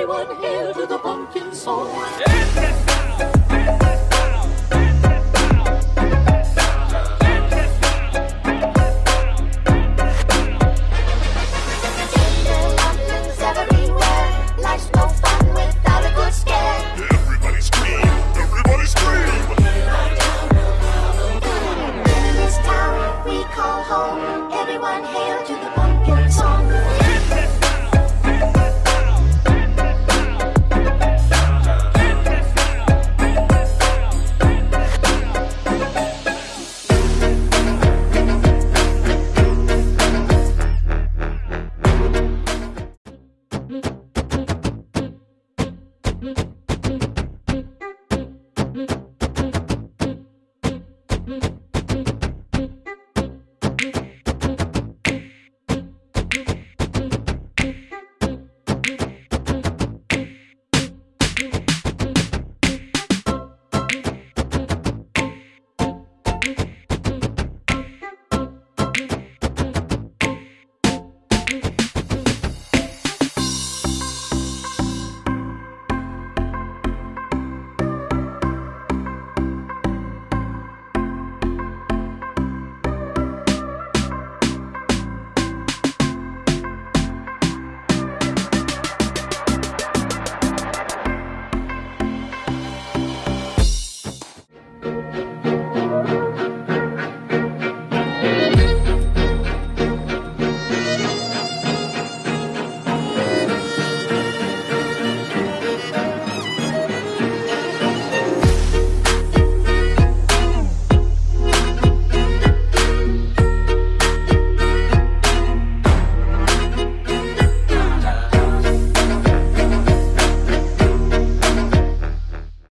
Everyone hail to the pumpkin soul. Thank you.